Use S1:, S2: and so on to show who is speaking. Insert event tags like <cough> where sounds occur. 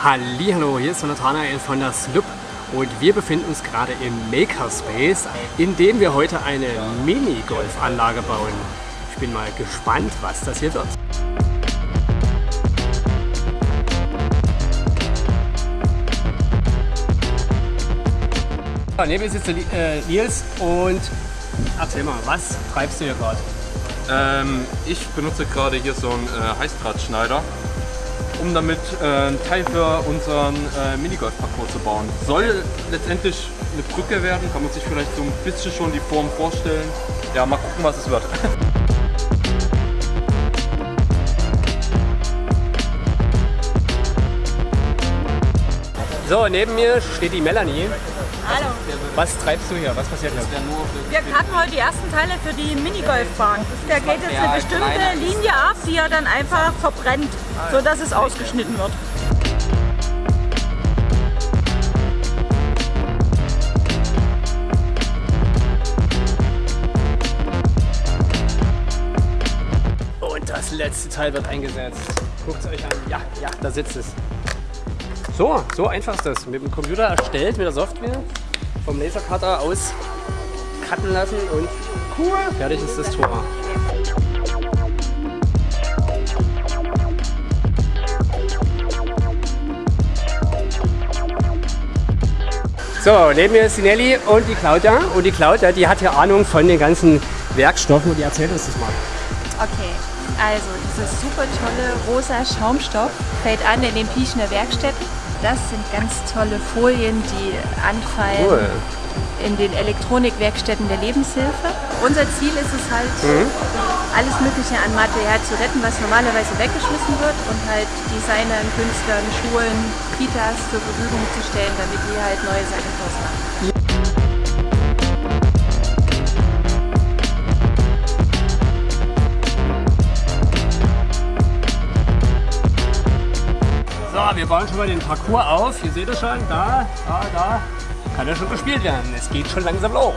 S1: Hallo, hier ist Nathanael von der SLUB und wir befinden uns gerade im Makerspace, in dem wir heute eine Mini-Golfanlage bauen. Ich bin mal gespannt, was das hier wird. Neben mir sitzt der äh, Nils und erzähl mal, was treibst du hier gerade?
S2: Ähm, ich benutze gerade hier so einen äh, Heißdrahtschneider um damit äh, einen Teil für unseren äh, Minigolf-Parcours zu bauen. Soll letztendlich eine Brücke werden, kann man sich vielleicht so ein bisschen schon die Form vorstellen. Ja, mal gucken, was es wird. <laughs>
S1: So, neben mir steht die Melanie.
S3: Hallo.
S1: Was treibst du hier? Was passiert hier?
S3: Wir hatten heute die ersten Teile für die Minigolfbahn. Da geht jetzt eine bestimmte Linie ab, die er dann einfach verbrennt, sodass es ausgeschnitten wird.
S1: Und das letzte Teil wird eingesetzt. Guckt es euch an. Ja, ja, da sitzt es. So, so einfach ist das. Mit dem Computer erstellt, mit der Software, vom Lasercutter aus cutten lassen und cool, fertig ist das Tor. So, neben mir ist die Nelly und die Claudia. Und die Claudia, die hat ja Ahnung von den ganzen Werkstoffen und die erzählt uns das mal.
S4: Okay, also dieses super tolle rosa Schaumstoff fällt an in den Pieschner Werkstätten das sind ganz tolle Folien, die anfallen cool. in den Elektronikwerkstätten der Lebenshilfe. Unser Ziel ist es halt, mhm. alles Mögliche an Material zu retten, was normalerweise weggeschmissen wird und halt Designern, Künstlern, Schulen, Kitas zur Verfügung zu stellen, damit die halt neue Sachen draus machen.
S1: Wir bauen schon mal den Parcours auf. Ihr seht es schon, da, da, da. Kann ja schon gespielt werden. Es geht schon langsam los.